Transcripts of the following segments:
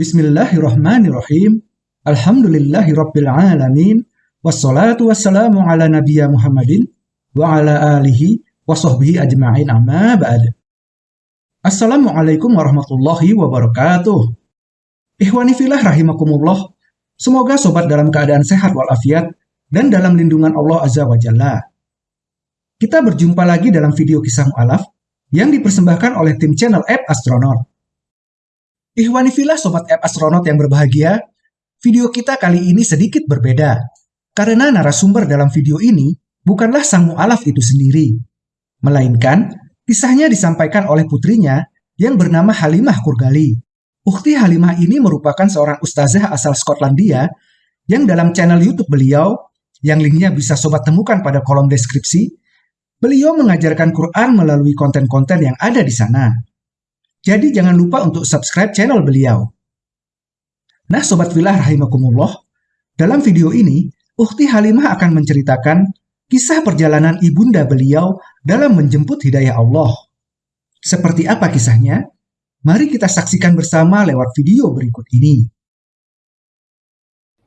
Bismillahirrahmanirrahim. Alhamdulillahirrabbilalamin. Wassalatu wassalamu ala nabiya Muhammadin wa ala alihi wa sahbihi ajma'in amma ba'd. Assalamualaikum warahmatullahi wabarakatuh. Ikhwani filah rahimakumullah. Semoga sobat dalam keadaan sehat walafiat dan dalam lindungan Allah Azza wa Jalla. Kita berjumpa lagi dalam video kisah mu'alaf yang dipersembahkan oleh tim channel App Astronaut. Ihwani Sobat App Astronaut yang berbahagia, video kita kali ini sedikit berbeda. Karena narasumber dalam video ini bukanlah sang mu'alaf itu sendiri. Melainkan, kisahnya disampaikan oleh putrinya yang bernama Halimah Kurgali. Ukti Halimah ini merupakan seorang ustazah asal Skotlandia yang dalam channel YouTube beliau, yang linknya bisa sobat temukan pada kolom deskripsi, beliau mengajarkan Quran melalui konten-konten yang ada di sana. Jadi jangan lupa untuk subscribe channel beliau. Nah Sobat Filah Rahimakumullah, dalam video ini, Ukti Halimah akan menceritakan kisah perjalanan ibunda beliau dalam menjemput hidayah Allah. Seperti apa kisahnya? Mari kita saksikan bersama lewat video berikut ini.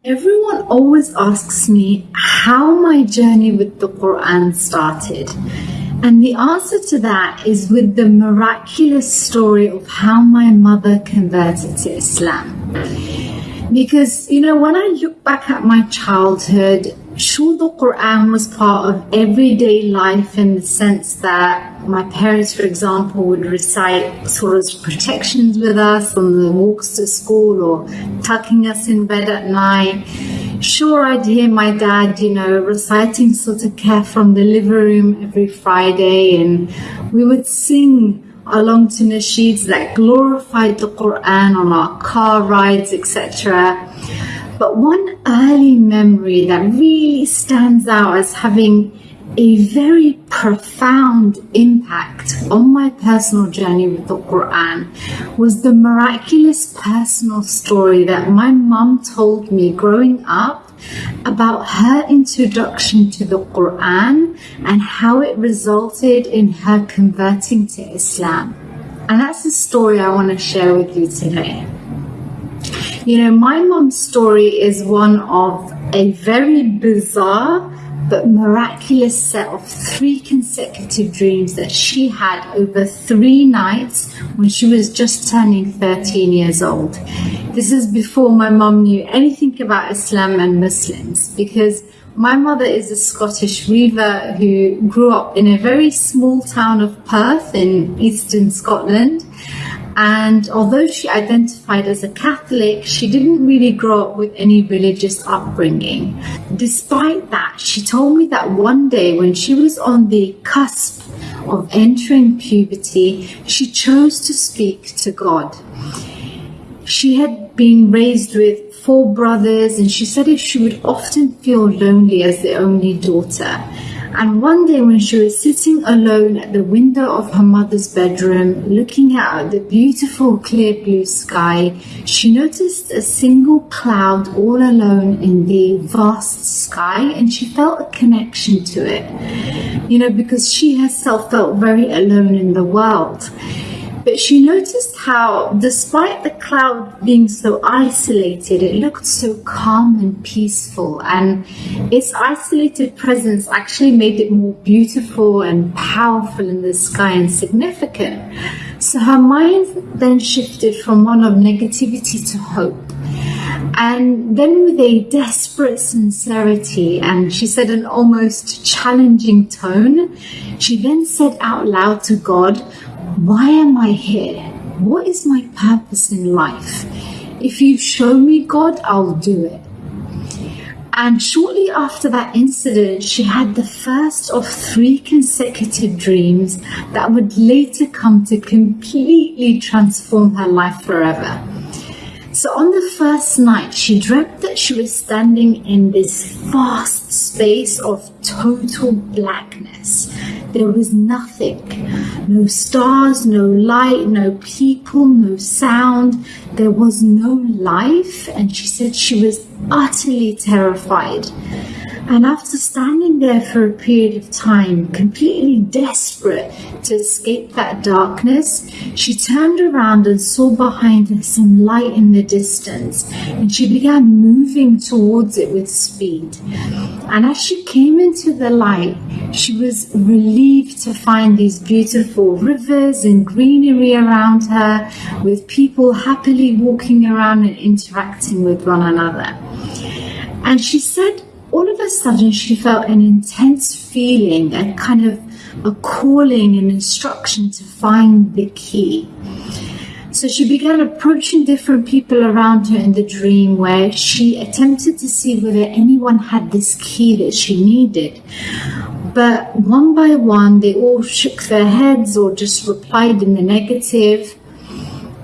Everyone always asks me how my journey with the Quran started. And the answer to that is with the miraculous story of how my mother converted to Islam. Because, you know, when I look back at my childhood, the Quran was part of everyday life in the sense that my parents, for example, would recite surah's protections with us on the walks to school or tucking us in bed at night sure I'd hear my dad, you know, reciting Surah Kahf from the living room every Friday, and we would sing along to nasheeds that glorified the Quran on our car rides, etc. But one early memory that really stands out as having a very profound impact on my personal journey with the Quran was the miraculous personal story that my mum told me growing up about her introduction to the Quran and how it resulted in her converting to Islam. And that's the story I want to share with you today. You know, my mom's story is one of a very bizarre but miraculous set of three consecutive dreams that she had over three nights when she was just turning 13 years old. This is before my mom knew anything about Islam and Muslims because my mother is a Scottish weaver who grew up in a very small town of Perth in eastern Scotland and although she identified as a Catholic, she didn't really grow up with any religious upbringing. Despite that, she told me that one day when she was on the cusp of entering puberty, she chose to speak to God. She had been raised with four brothers, and she said if she would often feel lonely as the only daughter. And one day, when she was sitting alone at the window of her mother's bedroom, looking out at the beautiful clear blue sky, she noticed a single cloud all alone in the vast sky, and she felt a connection to it. You know, because she herself felt very alone in the world. But she noticed how, despite the cloud being so isolated, it looked so calm and peaceful, and its isolated presence actually made it more beautiful and powerful in the sky and significant. So her mind then shifted from one of negativity to hope. And then, with a desperate sincerity, and she said an almost challenging tone, she then said out loud to God, why am I here? What is my purpose in life? If you show me God, I'll do it. And shortly after that incident, she had the first of three consecutive dreams that would later come to completely transform her life forever. So on the first night, she dreamt that she was standing in this vast space of total blackness. There was nothing. No stars, no light, no people, no sound. There was no life. And she said she was utterly terrified. And after standing there for a period of time, completely desperate to escape that darkness, she turned around and saw behind her some light in the distance, and she began moving towards it with speed. And as she came into the light, she was relieved to find these beautiful rivers and greenery around her, with people happily walking around and interacting with one another. And she said, all of a sudden, she felt an intense feeling, a kind of a calling, and instruction to find the key. So she began approaching different people around her in the dream where she attempted to see whether anyone had this key that she needed. But one by one, they all shook their heads or just replied in the negative.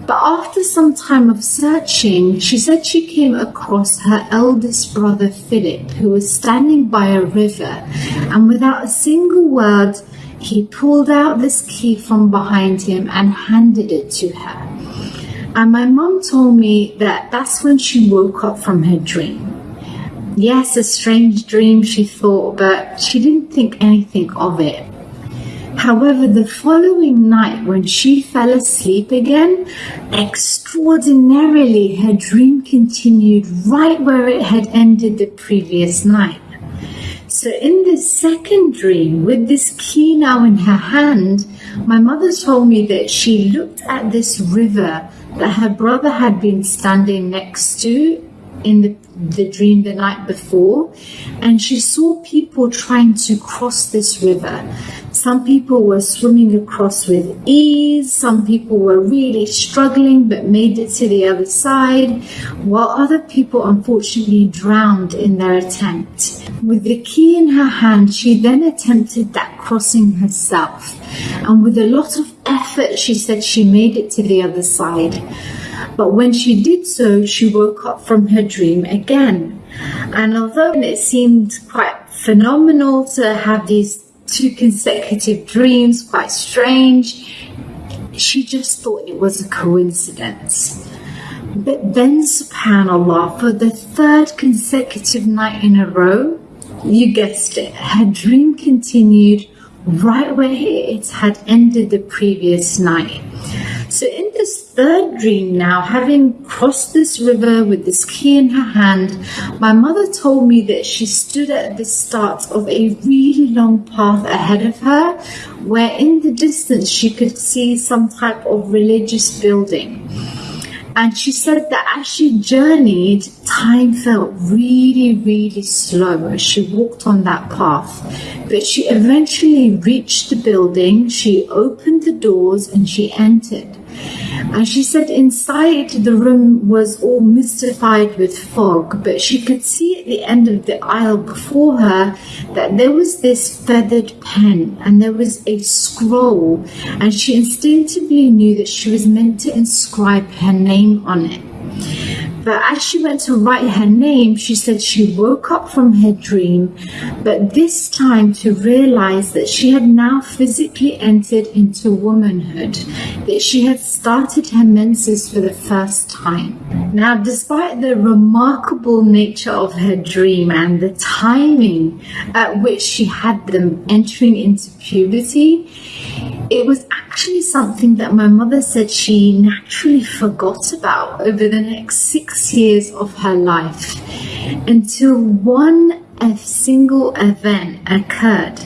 But after some time of searching, she said she came across her eldest brother Philip, who was standing by a river, and without a single word, he pulled out this key from behind him and handed it to her. And my mom told me that that's when she woke up from her dream. Yes, a strange dream, she thought, but she didn't think anything of it. However, the following night, when she fell asleep again, extraordinarily her dream continued right where it had ended the previous night. So, in this second dream, with this key now in her hand, my mother told me that she looked at this river that her brother had been standing next to in the, the dream the night before, and she saw people trying to cross this river. Some people were swimming across with ease, some people were really struggling but made it to the other side, while other people unfortunately drowned in their attempt. With the key in her hand, she then attempted that crossing herself, and with a lot of effort, she said she made it to the other side. But when she did so, she woke up from her dream again. And although it seemed quite phenomenal to have these two consecutive dreams, quite strange, she just thought it was a coincidence. But then, subhanAllah, for the third consecutive night in a row, you guessed it, her dream continued right where it had ended the previous night. So in this third dream now, having crossed this river with this key in her hand, my mother told me that she stood at the start of a really long path ahead of her, where in the distance she could see some type of religious building. And she said that as she journeyed, time felt really, really slow as she walked on that path. But she eventually reached the building, she opened the doors, and she entered. And she said inside the room was all mystified with fog, but she could see at the end of the aisle before her that there was this feathered pen and there was a scroll, and she instinctively knew that she was meant to inscribe her name on it. But as she went to write her name, she said she woke up from her dream, but this time to realize that she had now physically entered into womanhood, that she had started her menses for the first time. Now, despite the remarkable nature of her dream and the timing at which she had them entering into puberty, it was actually something that my mother said she naturally forgot about over the next six years of her life until one a single event occurred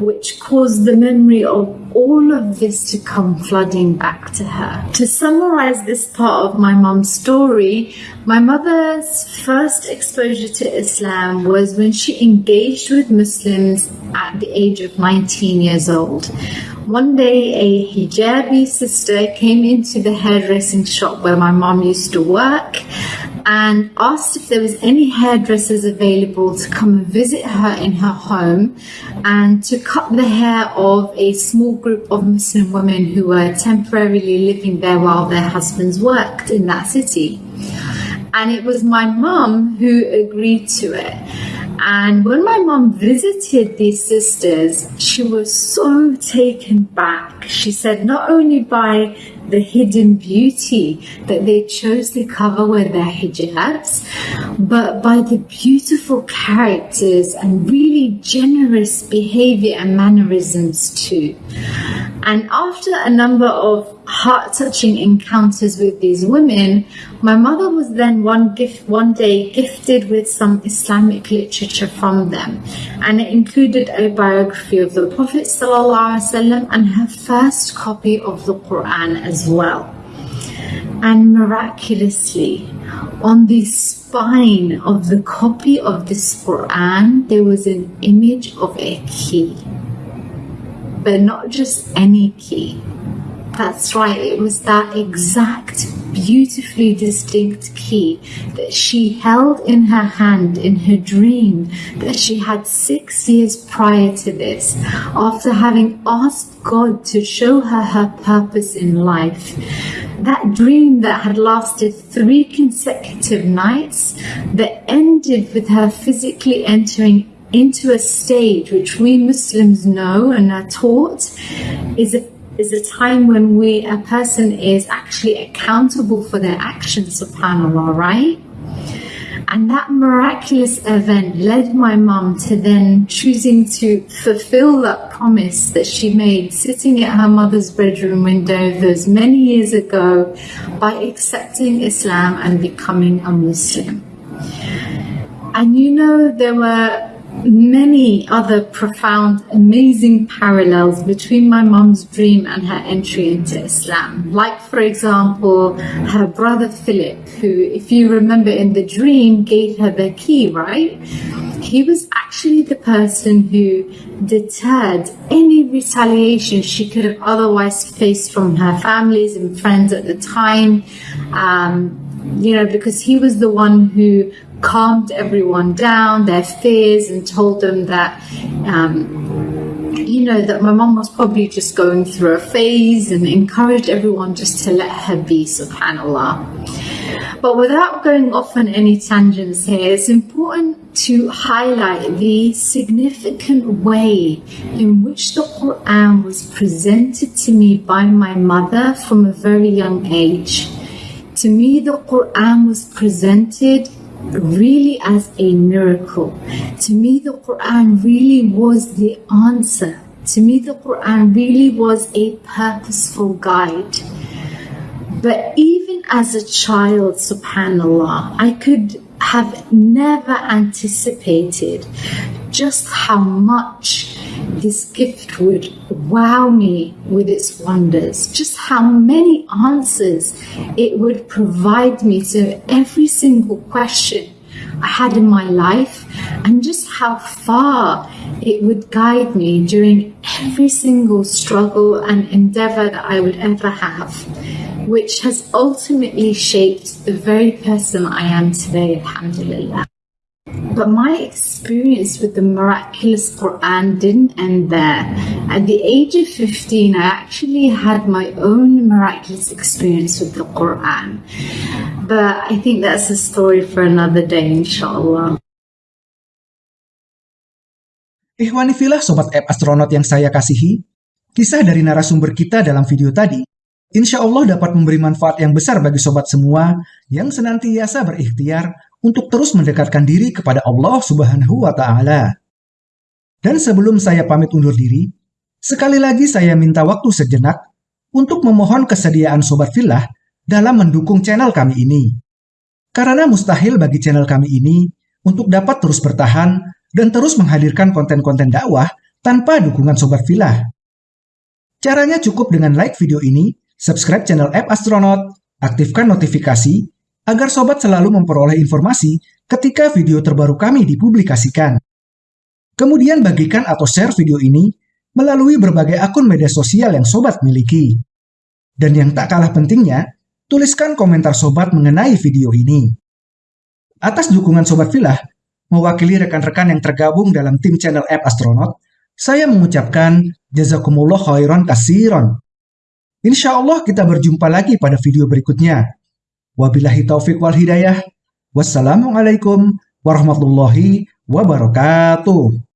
which caused the memory of all of this to come flooding back to her. To summarize this part of my mom's story, my mother's first exposure to Islam was when she engaged with Muslims at the age of 19 years old. One day, a hijabi sister came into the hairdressing shop where my mom used to work and asked if there was any hairdressers available to come and visit her in her home and to cut the hair of a small group of Muslim women who were temporarily living there while their husbands worked in that city. And it was my mum who agreed to it. And when my mom visited these sisters, she was so taken back. She said, not only by the hidden beauty that they chose to cover with their hijabs, but by the beautiful characters and really generous behavior and mannerisms too. And after a number of heart touching encounters with these women, my mother was then one gift one day gifted with some Islamic literature from them. And it included a biography of the Prophet ﷺ and her first copy of the Quran as well. And miraculously, on the spine of the copy of this Quran, there was an image of a key. But not just any key that's right, it was that exact, beautifully distinct key that she held in her hand in her dream that she had six years prior to this, after having asked God to show her her purpose in life. That dream that had lasted three consecutive nights, that ended with her physically entering into a stage which we Muslims know and are taught is a is a time when we a person is actually accountable for their actions subhanallah right and that miraculous event led my mum to then choosing to fulfill that promise that she made sitting at her mother's bedroom window those many years ago by accepting Islam and becoming a Muslim. And you know, there were many other profound, amazing parallels between my mom's dream and her entry into Islam. Like, for example, her brother Philip, who, if you remember in the dream, gave her the key, right? He was actually the person who deterred any retaliation she could have otherwise faced from her families and friends at the time. Um, you know, because he was the one who calmed everyone down, their fears, and told them that, um, you know, that my mom was probably just going through a phase and encouraged everyone just to let her be, subhanAllah. But without going off on any tangents here, it's important to highlight the significant way in which the Quran was presented to me by my mother from a very young age. To me, the Quran was presented really as a miracle. To me, the Quran really was the answer. To me, the Quran really was a purposeful guide. But even as a child, subhanAllah, I could have never anticipated just how much this gift would wow me with its wonders, just how many answers it would provide me to every single question I had in my life, and just how far it would guide me during every single struggle and endeavor that I would ever have, which has ultimately shaped the very person I am today, alhamdulillah. But my experience with the miraculous Quran didn't end there. At the age of 15, I actually had my own miraculous experience with the Quran. But I think that's a story for another day, inshallah. Ikhwanifilah Sobat App Astronaut yang saya kasihi, kisah dari narasumber kita dalam video tadi, insya Allah dapat memberi manfaat yang besar bagi sobat semua yang senantiasa berikhtiar untuk terus mendekatkan diri kepada Allah Subhanahu wa taala. Dan sebelum saya pamit undur diri, sekali lagi saya minta waktu sejenak untuk memohon kesediaan sobat filah dalam mendukung channel kami ini. Karena mustahil bagi channel kami ini untuk dapat terus bertahan dan terus menghadirkan konten-konten dakwah tanpa dukungan sobat filah. Caranya cukup dengan like video ini, subscribe channel App Astronaut, aktifkan notifikasi, agar sobat selalu memperoleh informasi ketika video terbaru kami dipublikasikan. Kemudian bagikan atau share video ini melalui berbagai akun media sosial yang sobat miliki. Dan yang tak kalah pentingnya, tuliskan komentar sobat mengenai video ini. Atas dukungan sobat filah, mewakili rekan-rekan yang tergabung dalam tim channel app Astronaut, saya mengucapkan jazakumullah khairan kasiron. Insya Allah kita berjumpa lagi pada video berikutnya. Wabillahi taufik wal hidayah. Wassalamualaikum warahmatullahi wabarakatuh.